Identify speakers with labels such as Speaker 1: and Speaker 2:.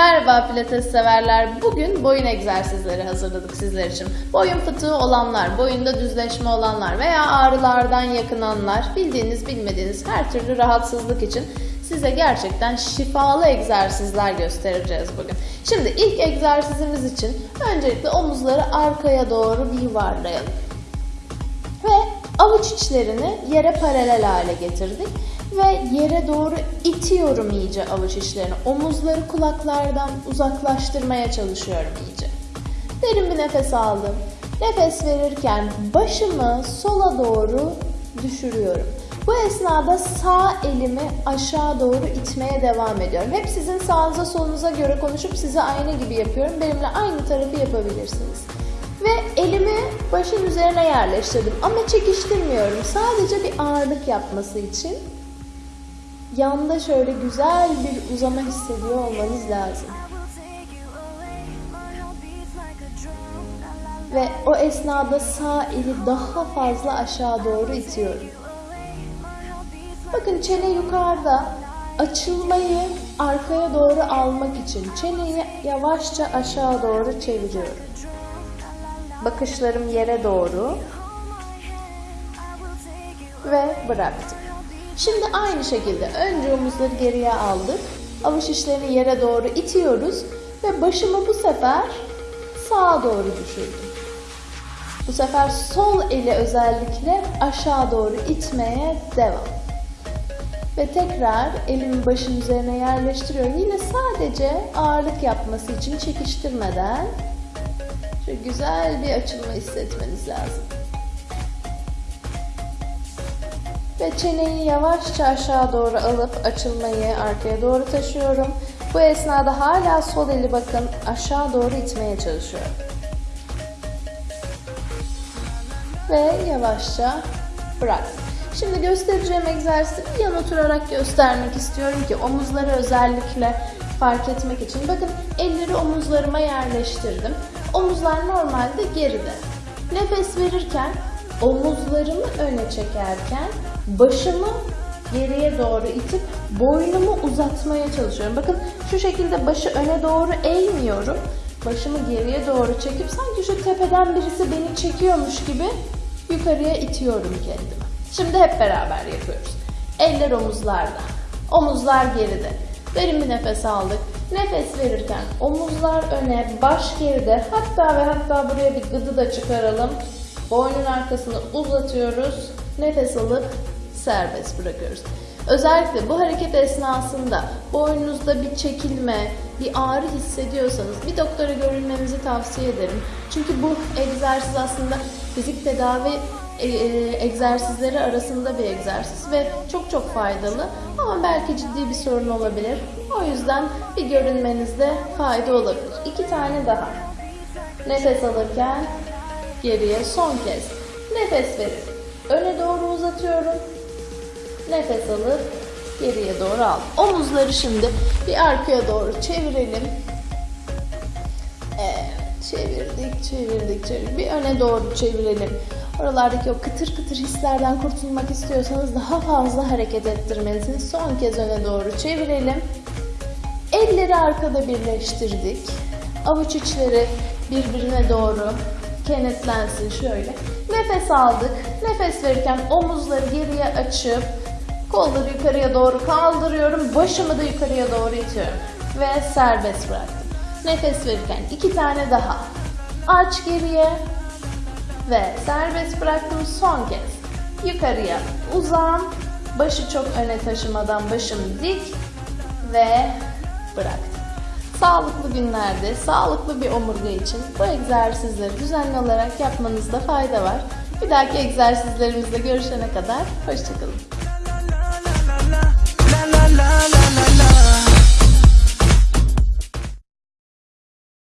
Speaker 1: Merhaba pilates severler. Bugün boyun egzersizleri hazırladık sizler için. Boyun fıtığı olanlar, boyunda düzleşme olanlar veya ağrılardan yakınanlar, bildiğiniz bilmediğiniz her türlü rahatsızlık için size gerçekten şifalı egzersizler göstereceğiz bugün. Şimdi ilk egzersizimiz için öncelikle omuzları arkaya doğru bir yuvarlayalım. Ve avuç içlerini yere paralel hale getirdik. Ve yere doğru itiyorum iyice avuç içlerini. Omuzları kulaklardan uzaklaştırmaya çalışıyorum iyice. Derin bir nefes aldım. Nefes verirken başımı sola doğru düşürüyorum. Bu esnada sağ elimi aşağı doğru itmeye devam ediyorum. Hep sizin sağınıza solunuza göre konuşup size aynı gibi yapıyorum. Benimle aynı tarafı yapabilirsiniz. Ve elimi başın üzerine yerleştirdim ama çekiştirmiyorum. Sadece bir ağırlık yapması için yanda şöyle güzel bir uzama hissediyor olmanız lazım. Ve o esnada sağ eli daha fazla aşağı doğru itiyorum. Bakın çene yukarıda. Açılmayı arkaya doğru almak için çeneyi yavaşça aşağı doğru çeviriyorum. Bakışlarım yere doğru ve bıraktım. Şimdi aynı şekilde önce omuzları geriye aldık. Avuç içlerini yere doğru itiyoruz ve başımı bu sefer sağa doğru düşürdüm. Bu sefer sol eli özellikle aşağı doğru itmeye devam. Ve tekrar elimi başın üzerine yerleştiriyorum. Yine sadece ağırlık yapması için çekiştirmeden şöyle güzel bir açılma hissetmeniz lazım. Ve çeneyi yavaşça aşağı doğru alıp açılmayı arkaya doğru taşıyorum. Bu esnada hala sol eli bakın aşağı doğru itmeye çalışıyorum. Ve yavaşça bırak. Şimdi göstereceğim egzersizi yan oturarak göstermek istiyorum ki omuzları özellikle fark etmek için. Bakın elleri omuzlarıma yerleştirdim. Omuzlar normalde geride. Nefes verirken omuzlarımı öne çekerken başımı geriye doğru itip boynumu uzatmaya çalışıyorum. Bakın şu şekilde başı öne doğru eğmiyorum. Başımı geriye doğru çekip sanki şu tepeden birisi beni çekiyormuş gibi yukarıya itiyorum kendimi. Şimdi hep beraber yapıyoruz. Eller omuzlarda. Omuzlar geride. Derin bir nefes aldık. Nefes verirken omuzlar öne, baş geride. Hatta ve hatta buraya bir gıdı da çıkaralım. Boynun arkasını uzatıyoruz. Nefes alıp serbest bırakıyoruz. Özellikle bu hareket esnasında boynunuzda bir çekilme, bir ağrı hissediyorsanız bir doktora görünmenizi tavsiye ederim. Çünkü bu egzersiz aslında fizik tedavi e, e, egzersizleri arasında bir egzersiz ve çok çok faydalı ama belki ciddi bir sorun olabilir. O yüzden bir görünmenizde fayda olabilir. İki tane daha. Nefes alırken geriye son kez. Nefes verip öne doğru uzatıyorum. Nefes alıp geriye doğru al. Omuzları şimdi bir arkaya doğru çevirelim. Evet, çevirdik, çevirdik, çevirdik. Bir öne doğru çevirelim. Oralardaki o kıtır kıtır hislerden kurtulmak istiyorsanız daha fazla hareket ettirmelisiniz. Son kez öne doğru çevirelim. Elleri arkada birleştirdik. Avuç içleri birbirine doğru kenetlensin şöyle. Nefes aldık. Nefes verirken omuzları geriye açıp kolları yukarıya doğru kaldırıyorum. Başımı da yukarıya doğru itiyorum. Ve serbest bıraktım. Nefes verirken iki tane daha. Aç geriye. Ve serbest bıraktım son kez. Yukarıya uzan. Başı çok öne taşımadan başım dik. Ve bıraktım. Sağlıklı günlerde, sağlıklı bir omurga için bu egzersizleri düzenli olarak yapmanızda fayda var. Bir dahaki egzersizlerimizde görüşene kadar hoşçakalın.